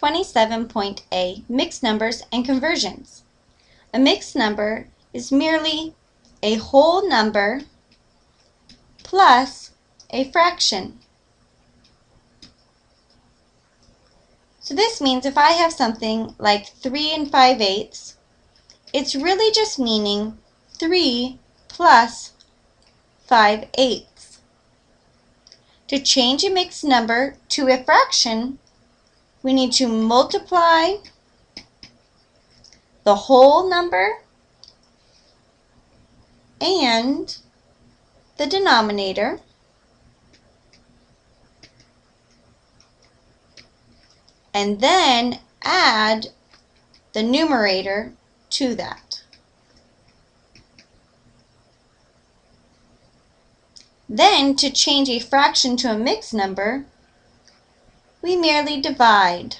27.a Mixed Numbers and Conversions. A mixed number is merely a whole number plus a fraction. So this means if I have something like 3 and 5 eighths, it's really just meaning 3 plus 5 eighths. To change a mixed number to a fraction, we need to multiply the whole number and the denominator and then add the numerator to that. Then, to change a fraction to a mixed number, we merely divide.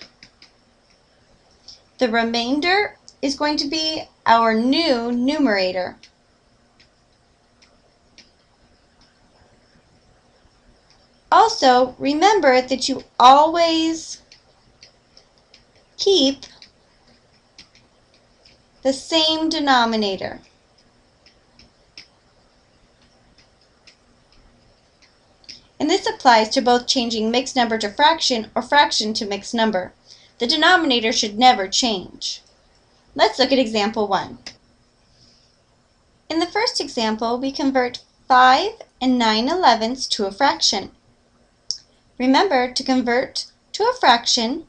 The remainder is going to be our new numerator. Also, remember that you always keep the same denominator. And this applies to both changing mixed number to fraction or fraction to mixed number. The denominator should never change. Let's look at example 1. In the first example, we convert 5 and 9 elevenths to a fraction. Remember, to convert to a fraction,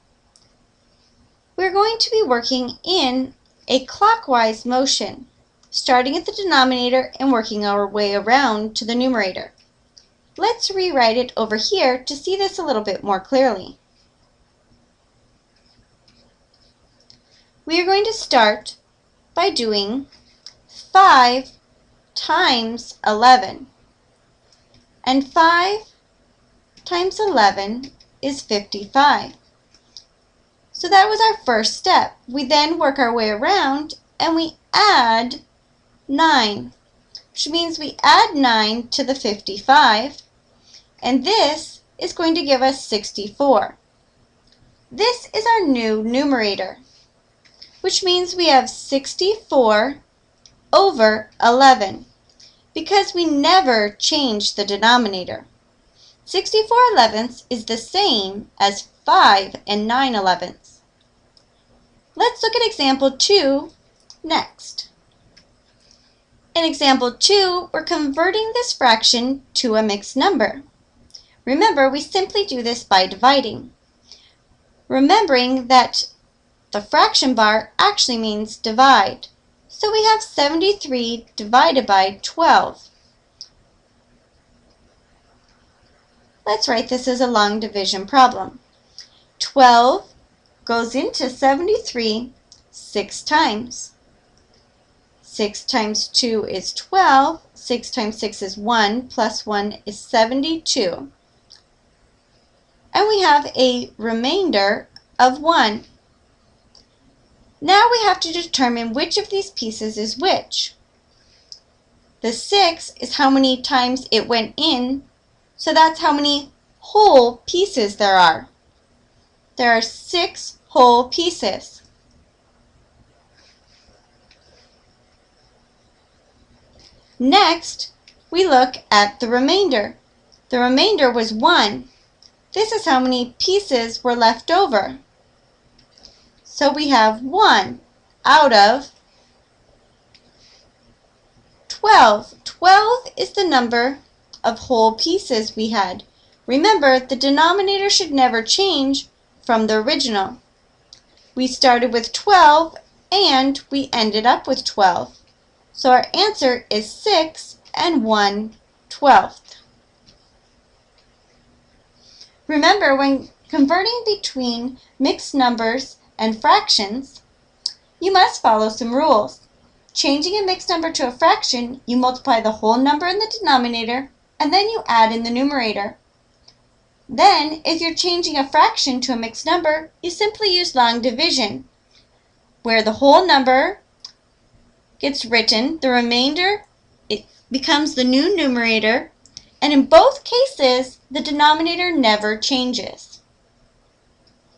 we're going to be working in a clockwise motion, starting at the denominator and working our way around to the numerator. Let's rewrite it over here to see this a little bit more clearly. We are going to start by doing 5 times 11. And 5 times 11 is 55. So that was our first step. We then work our way around and we add 9, which means we add 9 to the 55 and this is going to give us 64. This is our new numerator, which means we have 64 over 11, because we never change the denominator. 64 elevenths is the same as 5 and 9 elevenths. Let's look at example 2 next. In example 2, we're converting this fraction to a mixed number. Remember, we simply do this by dividing. Remembering that the fraction bar actually means divide. So we have 73 divided by 12. Let's write this as a long division problem. 12 goes into 73 six times. 6 times 2 is 12. 6 times 6 is 1, plus 1 is 72 and we have a remainder of 1. Now we have to determine which of these pieces is which. The 6 is how many times it went in, so that's how many whole pieces there are. There are 6 whole pieces. Next, we look at the remainder. The remainder was 1, this is how many pieces were left over. So we have 1 out of 12. 12 is the number of whole pieces we had. Remember, the denominator should never change from the original. We started with 12 and we ended up with 12. So our answer is 6 and 1 twelfth. Remember, when converting between mixed numbers and fractions, you must follow some rules. Changing a mixed number to a fraction, you multiply the whole number in the denominator, and then you add in the numerator. Then, if you're changing a fraction to a mixed number, you simply use long division, where the whole number gets written, the remainder it becomes the new numerator, and in both cases, the denominator never changes.